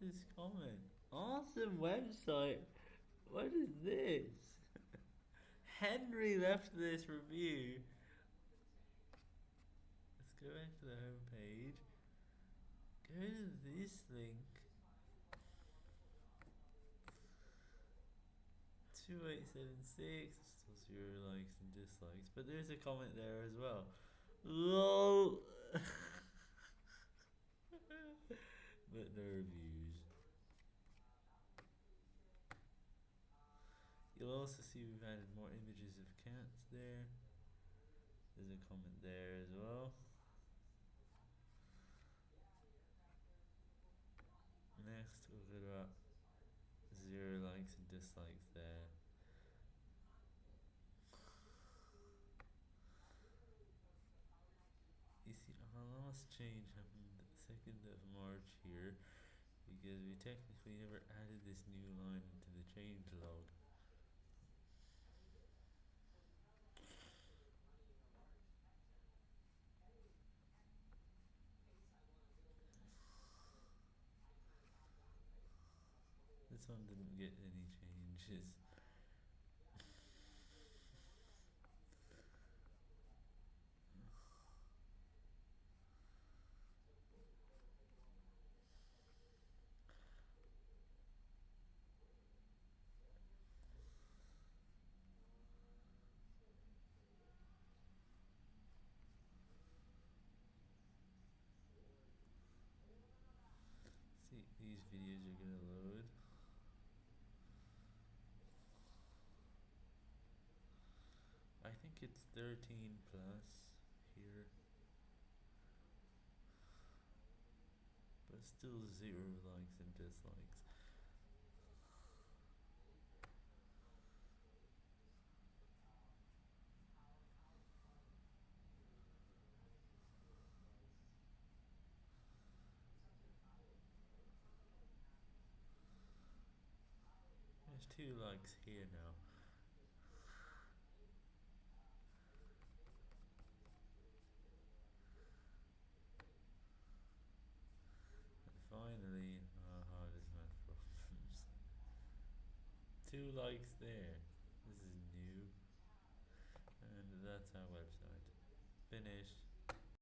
this comment. Awesome website. What is this? Henry left this review. Let's go back to the home page. Go to this link. 2876, still zero likes and dislikes, but there's a comment there as well. LOL! but no reviews. Also see we've added more images of cats there. There's a comment there as well. Next, we'll go about zero likes and dislikes there. You see, our last change happened the 2nd of March here because we technically never added this new line into the change log. This one didn't get any changes. See, these videos are gonna load. Think it's 13 plus here. But still zero likes and dislikes. There's two likes here now. Two likes there. This is new. And that's our website. Finished.